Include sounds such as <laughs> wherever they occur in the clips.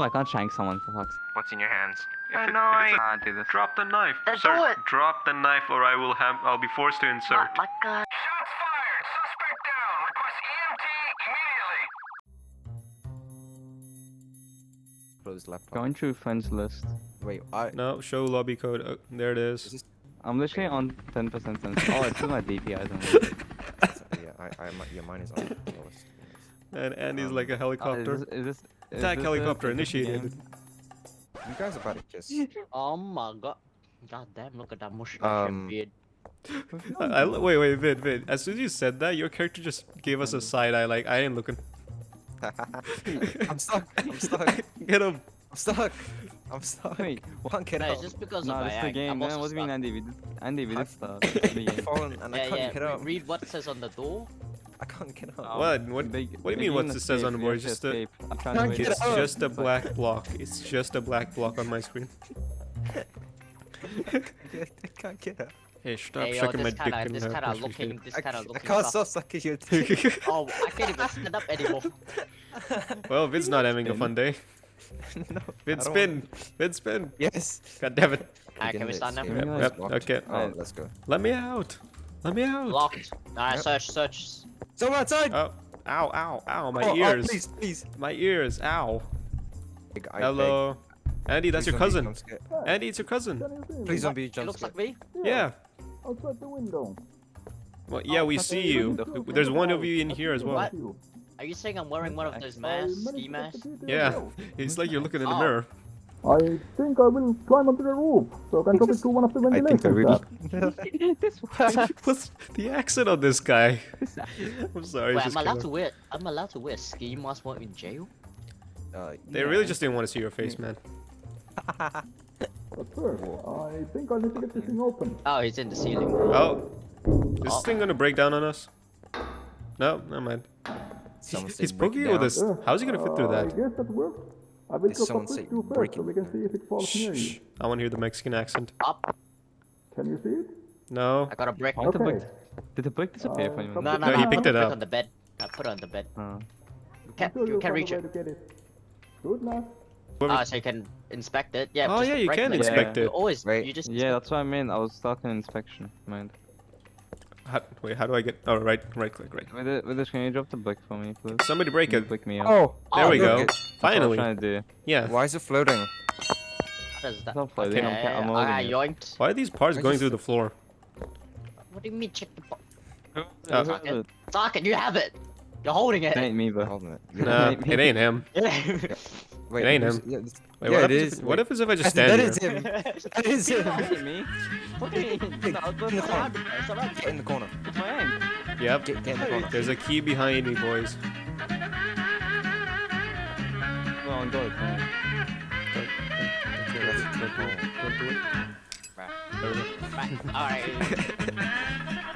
Oh, I can't shank someone for fuck's What's in your hands? If I it- know, I- it's- can't do this. Drop the knife. Uh, do it. drop the knife or I will have I'll be forced to insert. Oh my god. Shots fired! Suspect down! Request EMT immediately! Close laptop. Going through friends list. Wait, I. No, show lobby code. Oh, there it Is is. this, I'm literally on 10% sense. <laughs> Oh, it's in my DPI. Don't <laughs> yeah, I, I, mi- yeah, mine is on the lowest. And Andy's Um, like a helicopter. is this, is this, is Attack helicopter initiated. You guys are about to kiss. <laughs> Oh my god. God damn, look at that mustache Um, and beard. <laughs> I, I, wait, wait, Vid, Vid. As soon as you said that, your character just gave us a side eye. Like I ain't looking. <laughs> I'm stuck. I'm stuck. Get him. I'm stuck. I'm stuck. Wait, Can't get No, out. it's just because No, of this is the game, I'm man. What do you mean. Andy? We did, Andy, we did I've- start. It's the I've game. fallen and I Yeah, yeah. get re- out. read what says on the door. I can't get out. What? Um, what- big- what do you mean what's it says on the board? we Just a- escape. I'm trying to wait. It's out. just a black block. It's just a black block on my screen. I <laughs> <laughs> can't get out. Hey, stop Hey, yo, sucking my dick kinda, in this her kinda looking, this I, kinda I can't stop sucking your <laughs> dick. Oh, I can't even stand up anymore. well, Vid's not having a fun day. no. Vid spin. Vid spin. Yes. God damn it. Alright, can we start now? Yep, yep, okay. Oh, let's go. Let me out. Let me out. Locked. Alright, Yep. search, search. Someone outside. Oh, ow, ow, ow, my Oh, oh, ears. please, please. My ears, ow. Beg, I beg. Hello. Andy, that's Please your cousin. Andy, it's your cousin. Please don't be It jump looks scared. like me. Yeah. Outside the window. Well, yeah, we see you. There's one of you in here as well. What? Are you saying I'm wearing one of those masks, ski masks? Yeah. <laughs> It's like you're looking in the Oh. mirror. I think I will climb onto the roof so I can drop it through one of the ventilators. I think I ventilation really. shafts. <laughs> What's <laughs> the accent on this guy? <laughs> I'm sorry. Wait, I'm allowed kinda- to wear. I'm allowed to wear ski mask while in jail. Uh, They really just didn't want to see your face, man. But sir, I think I need to get this thing open. Oh, he's in the ceiling. Oh. Is this Oh. thing gonna break down on us? No, never mind. Someone He's said poking with down. this. How's he gonna fit through Uh, I that? guess that works. I will Did drop a someone say two break first so we can see if it falls near Shh. you. I want to hear the Mexican accent. Up. Can you see it? No. I got a brick. Why did the Okay. brick, did the brick disappear from you? Uh, No, no, No, no. he I picked put it up. on the bed. I put it on the bed. Uh, You can, I'm sure you you'll can find reach it. way to it. Good luck. Whoever- Ah, so you can inspect it. Yeah. Oh, yeah, you break can it. inspect You it. always. Wait. You just. yeah, that's what I mean. I was stuck in inspection. Mind. How, wait, how do I get? Oh, right, right click, right. With it, with it, can you drop the brick for me, please? Somebody break it. you Pick me up. Oh, There Oh, we go. it- That's what I was Finally. trying to do. Yeah. Why is it floating? How does that? It's not floating. I'm, I'm ah, holding it. yoinked. Why are these parts I going through the floor? What do you mean check the box? Oh. Socket. Socket, you have it. You're holding it. It ain't me, but Holding <laughs> it. Nah, Maybe. it ain't him. <laughs> Wait, It ain't him. Yeah, it's- Wait, yeah, what it happens is. If, what Wait. if if I <laughs> just That stand is here? him. That is It him. ain't me. Fucking. No, in the corner. Get in the corner. It's my aim. Yep. Get, get in the corner. There's a key behind me, boys. Go on, go. go on.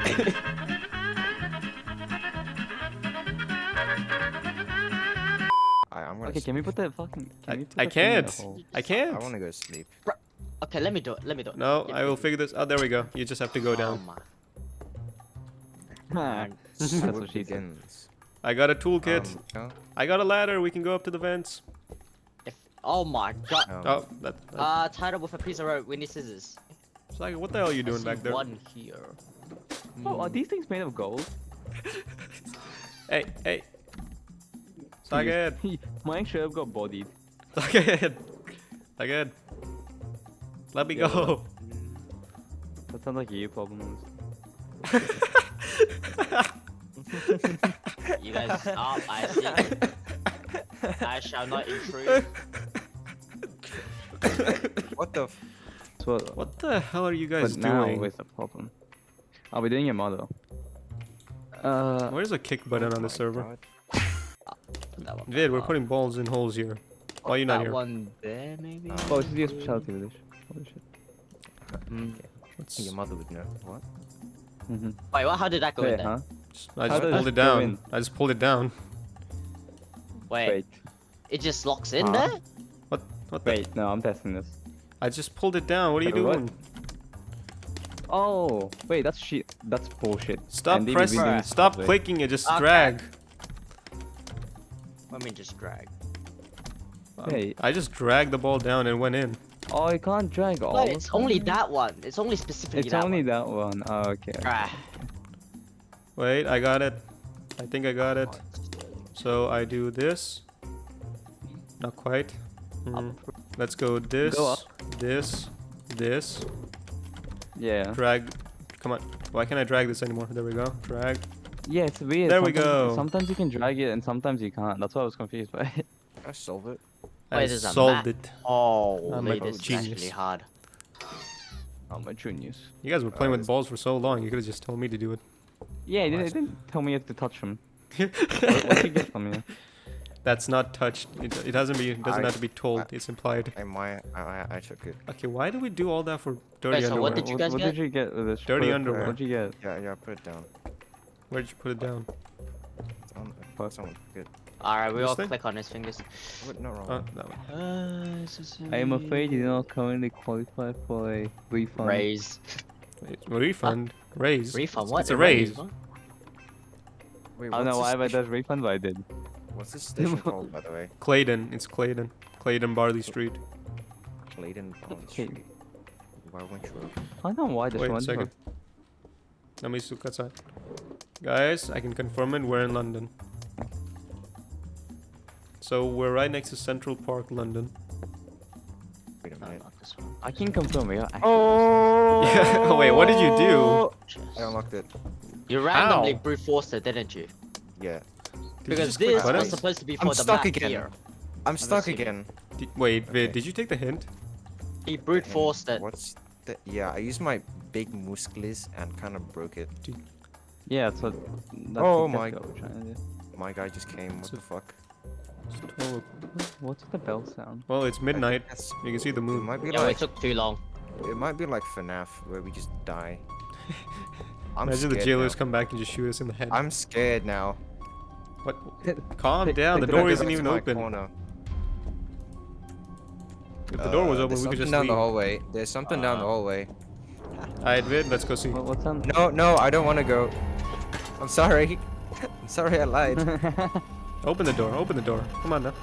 Okay, I'm gonna. Okay, can we put that fucking? Can I, we put I that thing in the can't. I I can't. I want to go sleep. Okay, let me do it. Let me do it. No, Give I will figure this. Oh, there we go. You just have to go Oh down. my. <laughs> Ah, <laughs> That's What what she said. begins. I got a toolkit. Um, no? I got a ladder. We can go up to the vents. If, oh my god. Um, Oh, that. that Uh, tied up with a piece of rope. We need scissors. it's like, what the hell are you I doing see back there? One here. Oh, are these things made of gold? Hey, hey. Sagged. <laughs> Mine should have got bodied. Sagged. Sagged. Let me Yeah, go. That sounds like you problem. You guys stop. I see. I shall not intrude. What the? F That's what. What the hell are you guys but now doing? with the problem. Are we doing your model? Uh, Where's the kick button on the server? God. That one. Vid, we're putting balls in holes here. Why are you not that here? one there, maybe. Oh, this is your specialty with this. Holy shit. Mm. Let's- Your mother would know. What? Mm-hmm. Wait, what? How did that go in Wait, there? huh? I just does pulled it it down. in? I just pulled it down. Wait, Wait, it just locks in Huh? there? What? What the? wait, no, I'm testing this. I just pulled it down. What are you what? doing? Oh, wait, that's shit. That's bullshit. Stop And pressing. Stop clicking it. Just Okay. drag. Let me just drag. Hey, I just dragged the ball down and went in. oh, you can't drag all. No, of it's only that one. It's only specifically It's that only one. that one. Oh, okay. Ah, Wait, I got it. I think I got it. So I do this. Not quite. Hmm. Let's go this, Go this, this. Yeah. Drag. Come on. Why can't I drag this anymore? There we go. Drag. Yeah, it's weird. There we go. Sometimes you can drag it and sometimes you can't. That's why I was confused by it. <laughs> I solve it. I Wait, there's solved it. Oh, I'm wait, a this is actually hard. Oh, my genius. You guys were playing Uh, with balls for so long. You could have just told me to do it. Yeah, it didn't, didn't tell me you have to touch them. <laughs> what, what you get from you? That's not touched. It, it hasn't be. It doesn't I- have to be told. I- it's implied. I my I, I I took it. Okay, why do we do all that for dirty Wait, so underwear? what did you what, guys what get? did you get with this? Dirty Put it- underwear. What'd you get? Yeah, yeah. Put it down. Where did you put it down? It's on. Fuck. Someone good. Alright, we This all thing? click on his fingers. What? Not wrong. Oh, that one. Uh, I am afraid you do not currently qualify for a refund. Raise. Wait, refund. Raise. Refund? It's- What? It's a raise. What? Wait, I don't know why this I station- does refund, but I did. What's this station <laughs> called, by the way? Clayton. It's Clayton. Clayton Barley Street. Clayton Bond Okay. Street. Why won't you? I don't know why this Wait one. second. Let me look outside. Guys, I can confirm it. We're in London. So we're right next to Central Park, London. Wait a minute. not this one. I can confirm we are. Oh! Yeah. <laughs> Wait, what did you do? I unlocked it. You randomly How? brute forced it, didn't you? Yeah. Did because just click this was supposed to be I'm for the stuck map again. here. I'm stuck again. Did- wait, Vid, Okay. did you take the hint? He brute forced it. What's the? Yeah, I used my big muscles and kind of broke it. Yeah, that's what. That's Oh exactly my- what we're trying to do. My guy just came. What So- the fuck? It's 12. What's the bell sound? Well, it's midnight. You can see the moon. it moon. might be Yeah, it took too long. it might be like FNAF where we just die. <laughs> I'm Imagine the scared jailers now. come back and just shoot us in the head. I'm scared now. What? <laughs> Calm down. The door isn't even my open. corner. If the door was Uh, open, there's we could just something down leave. the hallway. There's something down the Uh, hallway. Alright, admit, let's go see. What, what's on? No, no, I don't want to go. I'm sorry. I'm sorry I lied. <laughs> Open the door. Open the door. Come on now.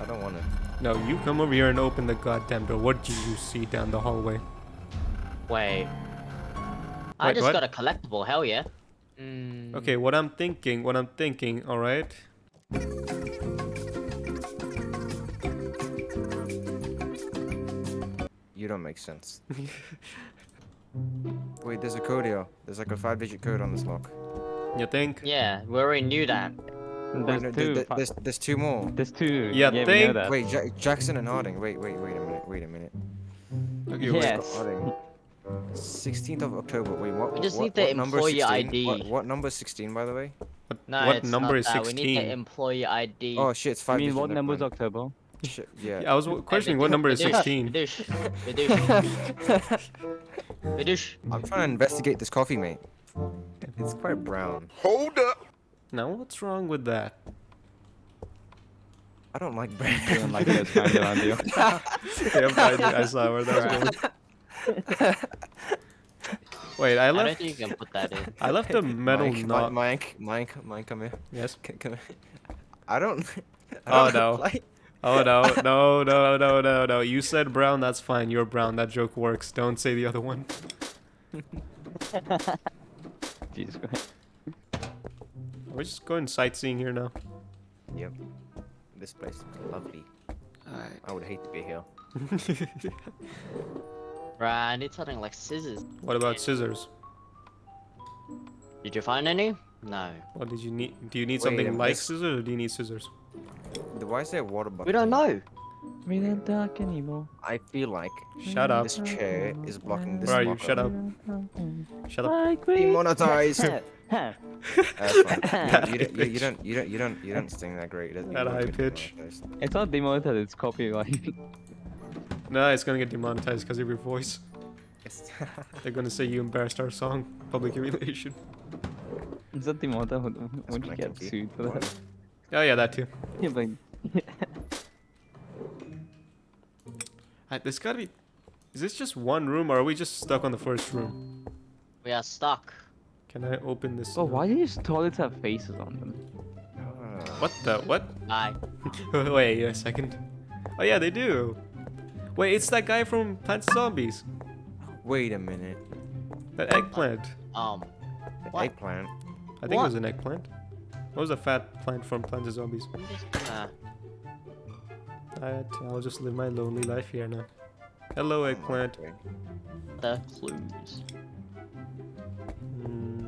I don't want to. No, you come over here and open the goddamn door. What do you see down the hallway? Wait. I Wait, just what? got a collectible, hell yeah. Mm, Okay, what I'm thinking, what I'm thinking, alright? You don't make sense. Wait, there's a code here. There's like a five-digit code on this lock. You think? Yeah, we already knew that. Wait, There's no, two. th- fi- there's, there's two more. There's two. Yeah, yeah we know think- that. Wait, ja- Jackson and Harding. Wait, wait, wait a minute. Wait a minute. Okay. Yes. 16th of October. Wait, what? We just what, need the number employee 16? ID. What, what number is 16, by the way? What, No, what it's number not is that. We need the 16? employee ID. Oh shit, it's I five. mean, what number is. October? Shit, yeah. Yeah, I was questioning what number is 16. Vidush. Vidush. Vidush. I'm trying to investigate this coffee, mate. It's quite brown. Hold up. Now, what's wrong with that? I don't like brown. Feeling like it's kind of around you. <laughs> I, I saw where that was going. <laughs> Wait, I I don't left. think you can put that in. I left a metal Mike, knot. Mike, Mike, Mike, Mike, come here. Yes. Come here. I don't. <laughs> I Oh, don't no. like- Oh no, no, no, no, no, no. You said brown, that's fine. You're brown. That joke works. Don't say the other one. <laughs> Jesus Christ. We're just going sightseeing here now. Yep. This place is lovely. I would hate to be here. <laughs> Right, I need something like scissors. what about scissors? Did you find any? No. What did you need? Do you need Wait, something like this- scissors, or do you need scissors? The- Why is there water bucket? We don't know. We don't talk anymore. I feel like Shut up. this chair is blocking this. Where are you? Shut up. Shut up. I quit. Demonetized. Huh. <laughs> <laughs> That's fine. <laughs> You, don't, you, you don't. You don't. You don't. You don't sing that great. It doesn't- That high get pitch. it's not demonetized, it's copyright. No, it's gonna get demonetized because of your voice. It's- They're gonna say you embarrassed our song. Public humiliation. Is that demonetized? Would, would you get sued for that? Oh yeah, that too. Yeah, but <laughs> Uh, this gotta be. Is this just one room, or are we just stuck on the first room? We are stuck. Can I open this? oh, door? why do these toilets have faces on them? <sighs> What the? What? Bye. <laughs> Wait a second. Oh yeah, they do. Wait, it's that guy from Plants Zombies. Wait a minute. That eggplant. Um. The What? eggplant. I think it was an eggplant. What was a fat plant from Plants vs Zombies? I'm just. Alright, I'll just live my lonely life here now. Hello, eggplant. Okay. The clues. Hmm.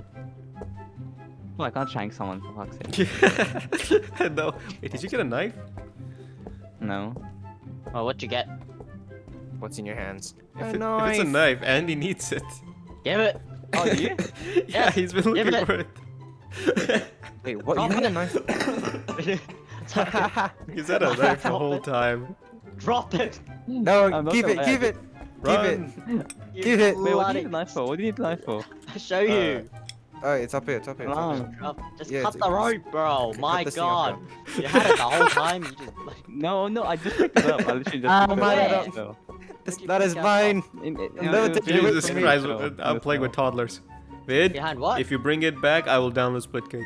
Well, I can't shank someone for fuck's sake. <laughs> no. Wait, did you get a knife? No. Oh, what'd you get? What's in your hands? If, A it- if it's a knife. knife, Andy needs it. Give it. Oh, do you? <laughs> yeah, Yes, he's been give looking it. for it. Wait, what? You Drop had a <laughs> it. knife? he's had a knife the whole time. Drop it. no, I'm not give it, gonna give lie. it, give it. You Give it. Wait, what do you bloody- need the knife for? What do you need the knife for? I'll show you. Oh, it's up here, it's up here. It's up here. Come Drop. Just Yeah, cut it's- the rope, bro. Cut My this thing off, god. You had it the whole time. You just. Like, No, no, I just picked it up. I literally just Ah, picked my it up. So, This, Did you that pick is up? mine. in, in, You'll never in the take it away Jesus. Christ, I'm playing with toddlers. Vid, behind what? if you bring it back, I will download Splitgate.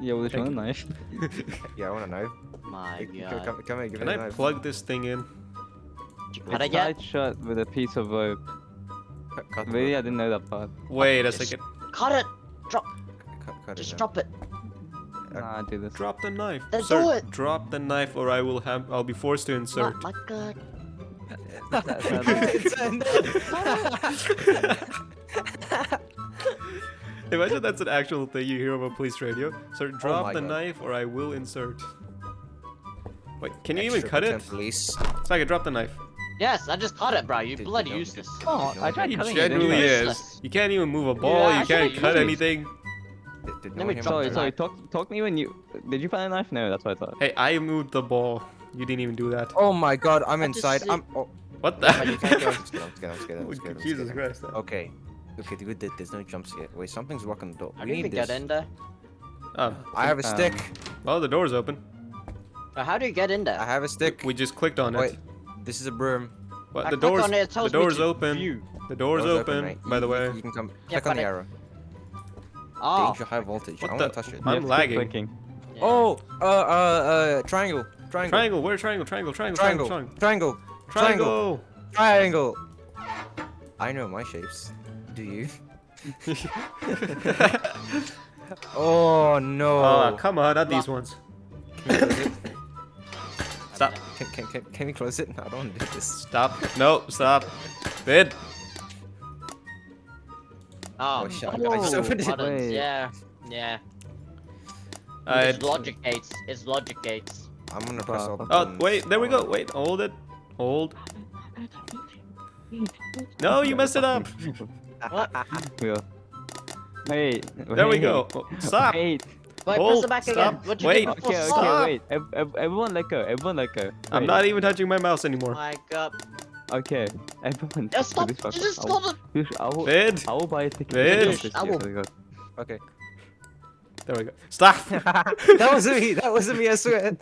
Yeah, well, there's Thank one knife. <laughs> Yeah, I want a knife. My Come, god. come, come here, give Can me I a knife. plug this thing in? Did you cut It's it yet? shut with a piece of rope. Cut, cut, the Really, I didn't know that part. Wait a Just second. Cut it. Drop. cut, cut it Just now. drop it. Uh, nah, I do this. Drop the knife. Then Sir, do it. drop the knife or I will have I'll be forced to insert. Not like a. <laughs> <laughs> That- that- Imagine that's an actual thing you hear over police radio. Sir, drop Oh the God. knife or I will insert. Wait, can you even cut it? content Police. Spaghetti, drop the knife. Yes, I just caught it, bro. You Did- bloody no, useless. Oh, I tried He cutting it. didn't genuinely is. You can't even move a ball, Yeah, you can't cut useless. anything. Did, did Let no me one hear Sorry, sorry. knife. Talk, to me when you. Did you find a knife? No, that's what I thought. Hey, I moved the ball. You didn't even do that. Oh my god, I'm inside. see- I'm. Oh, What oh, you the? Jesus. Christ. Okay. Okay, good. that There's no jumps yet. Wait, something's blocking the door. I We didn't need even this. get in there. Oh, I have a Um, stick. well, the door's open. How do you get in there? I have a stick. We just clicked on it. Wait, this is a broom. What? I The click door's on it, it the tells me door's open. view. The door's Door's open. right? By the way, You can come. Yeah, Click on but the it- arrow. Oh. Danger high voltage. What I the- want to touch it. I'm have lagging. Clicking. yeah. Oh, uh, uh, uh, triangle. Triangle. triangle. Where triangle? Triangle. Triangle. Triangle. Triangle. Triangle. Triangle. Triangle. I know my shapes. Do you? <laughs> Oh no. Oh, come on, not these ones. Stop. Can, can, can, can we close it? No, I don't want to do this. Stop. No, stop. Vid. Oh, Oh, shit, I just opened it. buttons, Yeah, yeah. I. It's logic gates. It's logic gates. I'm gonna press all the buttons. Oh, wait, there we go. Wait, hold it. Hold. <laughs> No, you messed it up. <laughs> What? Wheel. Wait. There we go. Stop. Wait. Wait, Hold, press it back stop, again. What you wait. Okay, okay, Stop. wait. Ev- ev- everyone let go. Everyone let go. I'm not even touching my mouse anymore. My god. Okay. Everyone. Yeah, stop. This You fucker. just I will- stop it. I will, Vid. I will buy a ticket. Vid. I year, will- so we go. Okay. There we go. Stop. <laughs> <laughs> that wasn't me. That wasn't me. I swear.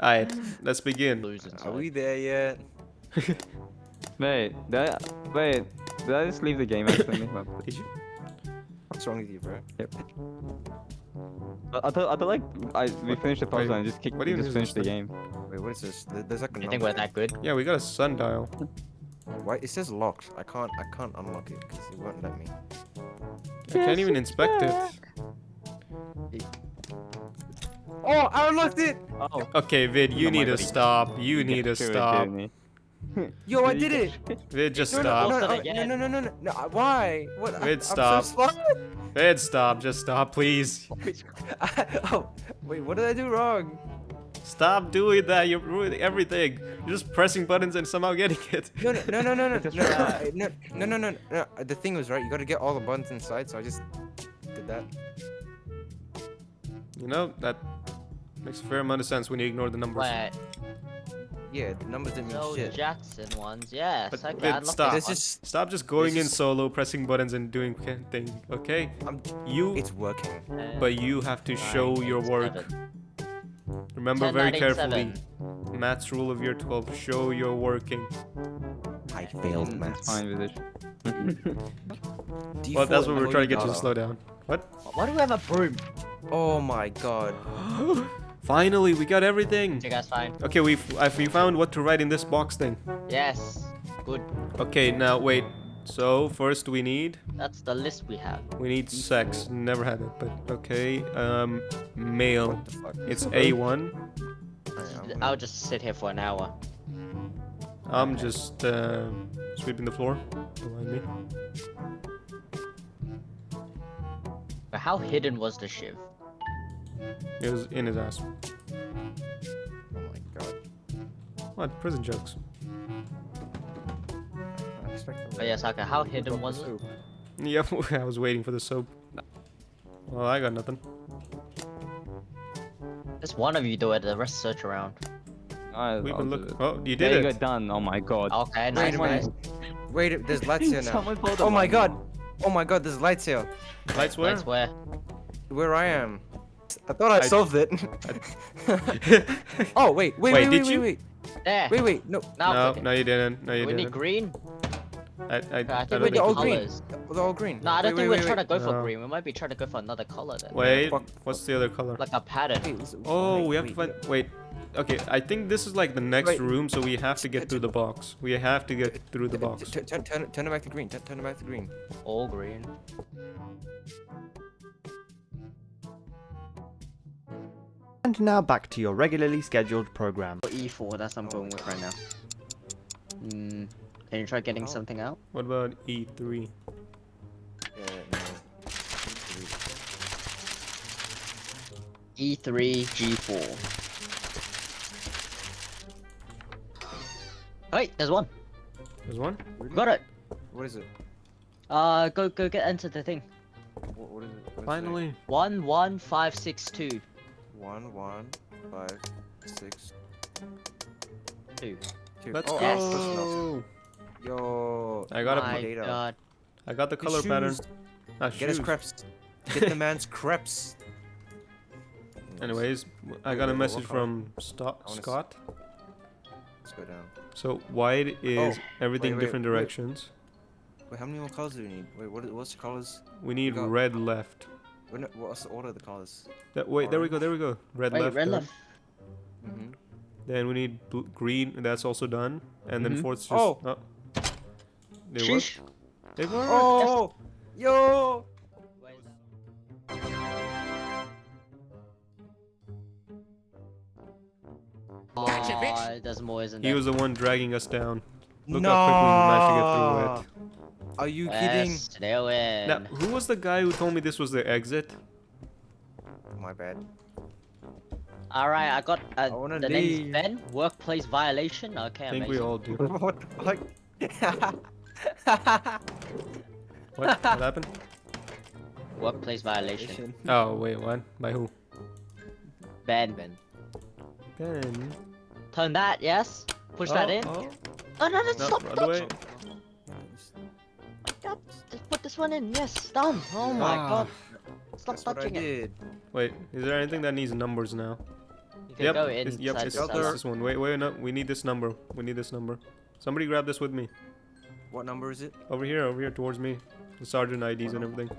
Alright, let's begin. Are we there yet? <laughs> Wait. Did I, wait. Did I just leave the game accidentally? <coughs> Did you? What's wrong with you, bro? I, I thought, I thought like I we finished the puzzle Wait, and just kicked, what do you just mean finished the this game. Wait, what is this? There's like a You think we're that good? Yeah, we got a sundial. Why? It says locked. I can't. I can't unlock it because it won't let me. I can't even inspect it. Oh, I unlocked it! Oh. Okay, Vid, you Oh need to God. stop. You need to You're stop. Kidding me. Yo, I did it! Vid, just No, no, stop. no, no, no, no, no, no, no, no, uh, Why? What? I- Wait, I'm. So slow. Vid, stop. Just stop, please. oh, wait, what did I do wrong? Stop doing that. You're ruining everything. You're just pressing buttons and somehow getting it. No, no, no, no, no, no, Just no, try. no, no, no, no, no. The thing was right. You got to get all the buttons inside, so I just did that. You know, that makes a fair amount of sense when you ignore the numbers. Wait, Yeah, the numbers didn't mean no shit. Jackson ones. Yes, But okay. Vid, stop. this There's one. just Stop just going This in is- solo, pressing buttons and doing thing, okay? I'm. You, It's working. But you have to show your work. Remember very carefully. Matt's rule of year 12. Show your working. I failed mm. It's maths. fine with <laughs> it. Well, that's what we're trying to get you to slow down. What? Why do we have a broom? Oh my god. <gasps> <gasps> <gasps> <laughs> Finally, we got everything. You guys fine? Okay, we have we found what to write in this box thing. Yes. Good. Okay, now wait. So first we need That's the list we have. we need sex. Never had it, but okay. Um, male. What the fuck? It's A1. I'll just sit here for an hour. I'm just uh, sweeping the floor behind me. But how hidden was the shiv? It was in his ass. Oh my god. What? Prison jokes. I expect But oh, yeah, Saka, how hidden was it? Yep, <laughs> I was waiting for the soap. Well, I got nothing. Just one of you do it, the rest search around. I, We've I'll been looking. Oh, you There did you it. go, done. Oh my god. Okay, Wait nice a one. minute. Wait, there's <laughs> lights here now. Oh my god. Oh my god, there's lights here. Lights where? That's where. Where I am. I thought I, I- solved it. <laughs> oh wait, wait, Wait, wait, did wait, you? wait, There. wait, wait, no. Now no, click it. no, you didn't. No, you we didn't. green. I, I, I, I think we Wait, need they're all green. colors. They're all green. No, I don't wait, think wait, we're trying wait, to go for No. green. We might be trying to go for another color then. Wait, Fuck. what's the other color? Like a pattern. wait. Wait, Oh, wait, we have to find. Wait. Okay, I think this is like the next Wait. room, so we have to get through the box. We have to get through the box. Turn, turn, turn it back to green. Turn, turn it back to green. All green. And now back to your regularly scheduled program. E4, that's what I'm going with right now. Hmm. Can you try getting Oh. something out? What about E E3? Yeah, no. E3, G4. Wait, there's one. There's one. Really? Got it. What is it? Uh, go go get into the thing. What, what is it? What does it say? Finally. One one five six two One, one, five, six, two. two. Let's oh, Yes. oh, close enough. go. Yo. I got My a. data. God. I got the His color pattern. shoes. Ah, Get his shoes. crepes. <laughs> Get the man's crepes. Anyways, I got a message from Sto- I wanna s- Scott. Let's go down. So white is Oh, everything wait, wait, different directions. Wait, how many more colors do we need? Wait, what, what's the colors? We need got- red left. Wait, no, what's the order of the colors? That, wait, there we go, there we go. Red Wait, left. red left. Mm-hmm. Then we need bl- green. That's also done. And then Mhm. fourth's just. Oh. oh. They work. They work. Oh! Yo! Oh, there's more, isn't He was the one dragging us down. Look how quickly we managed to get through it. Are you kidding? Yes, still. Now, who was the guy who told me this was the exit? My bad. Alright, I got uh, I the name's leave. Ben. Workplace violation. Okay, I think amazing. we all do. <laughs> what the fuck? <laughs> What? What happened? Workplace violation. Oh, wait, what? By who? Ben. Ben. Ben. Turn that, yes. Push that Oh, in. oh. Oh no, no, No, stop. run away. God, just put this one in. Yes, done. Oh my Ah. god. Stop That's what I touching it. Wait, is there anything that needs numbers now? You can yep, go it's, yep, it's, it's this one. Wait, wait, no, we need this number. We need this number. Somebody grab this with me. What number is it? Over here, over here, towards me. The sergeant IDs and everything.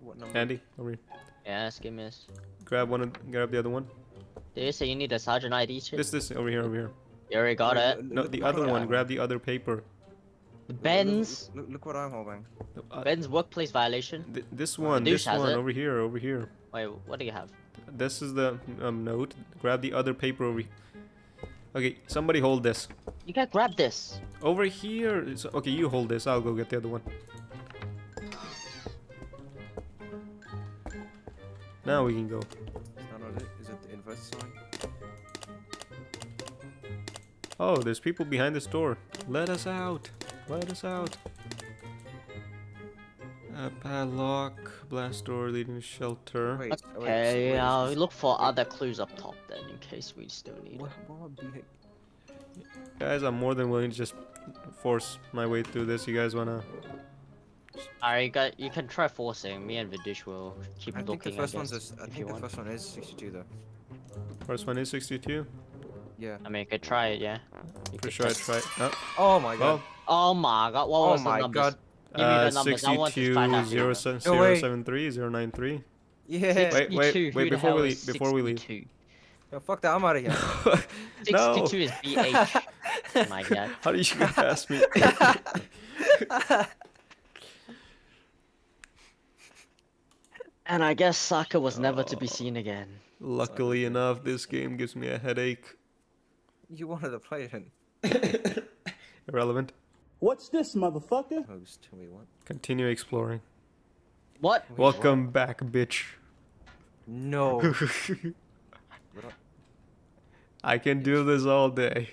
What number? Andy, over here. Yes, give me this. Grab one, of, grab the other one. Did you say you need a sergeant ID shit? This, this, over here, over here. You already got it. No, the other one. Grab the other paper. Ben's. Look, look, look what I'm holding. Uh, Ben's workplace violation. th- this one, this one, it. over here, over here. Wait, what do you have? This is the um, note. Grab the other paper over. he- Okay, somebody hold this. You can grab this. Over here. It's, okay, you hold this. I'll go get the other one. Now we can go. Is that not it? Is it the inverse sign? Oh, there's people behind this door. Let us out. Let us out. A padlock, blast door leading to shelter. Wait, wait, so Okay, wait, I'll look for other clues up top then, in case we still need What, it. what the heck? Guys, I'm more than willing to just force my way through this. You guys wanna? Alright, you, got, you can try forcing. Me and Vidish will keep I think the first I one's. guess, A, I think the want. first one is 62 though. First one is 62. Yeah. I mean, you could try it, yeah. You For sure, I test- try. Oh, Oh my god. well, Oh my god, what Oh was the my numbers? god. Give me Uh, the numbers. I want to find out. the 62 numbers. 073 093. Yeah. Wait, wait, wait, before we leave- before we leave. Yo, fuck that. I'm out of here. <laughs> no. 62 is BH. <laughs> oh my god. How did you get past me? <laughs> And I guess Saka was never to be seen again. Luckily enough, this game gives me a headache. You wanted to play it. <laughs> Irrelevant. What's this, motherfucker? Host. Wait, what? Continue exploring. What? Welcome back, bitch. No. <laughs> I can do this all day.